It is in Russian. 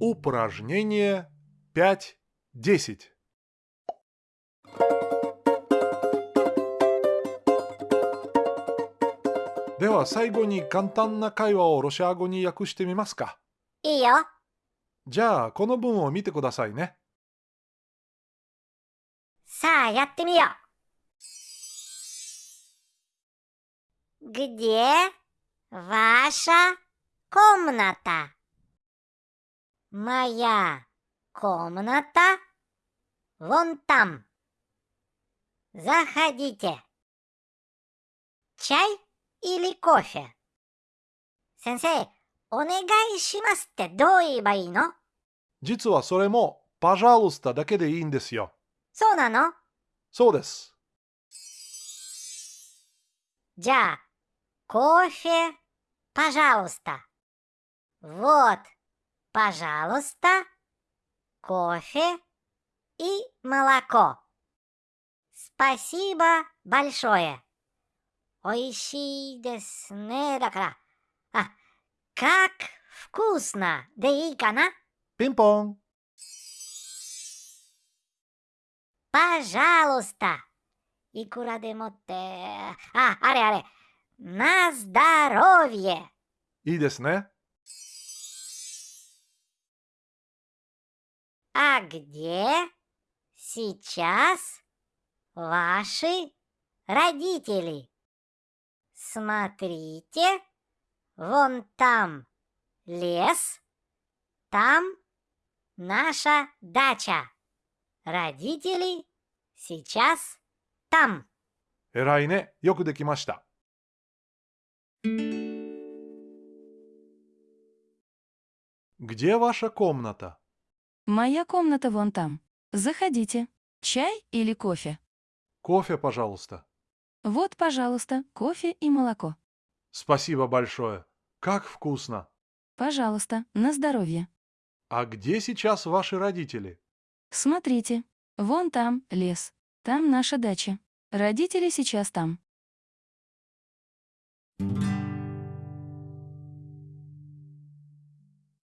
Упражнение 5.10. では最後に簡単な会話をロシア語に訳してみますか。いいよ。じゃあこの文を見てくださいね。さあ、やってみよう。Где ваша комната? Моя комната вон там. Заходите. Чай или кофе? 先生、お願いしますってどう言えばいいの実はそれも「パジャルスタ」だけでいいんですよ。そうなのそうです。じゃあ、кофе, пожалуйста. Вот, пожалуйста, кофе и молоко. Спасибо большое. 美 Вот, пожалуйста, кофе и молоко. Спасибо большое. Оищи деснедакра. А, как вкусно, да и. Пинг-понг. Пожалуйста. И кура демотте. А, аре, аре. На здоровье. И десне. А где сейчас ваши родители? Смотрите, вон там лес, там наша дача. Родители сейчас там. えらいね。よくできました。Где ваша комната? Моя комната вон там. Заходите. Чай или кофе? Кофе, пожалуйста. Вот, пожалуйста, кофе и молоко. Спасибо большое. Как вкусно. Пожалуйста, на здоровье. А где сейчас ваши родители? Смотрите, вон там лес, там наша дача. Родители сейчас там.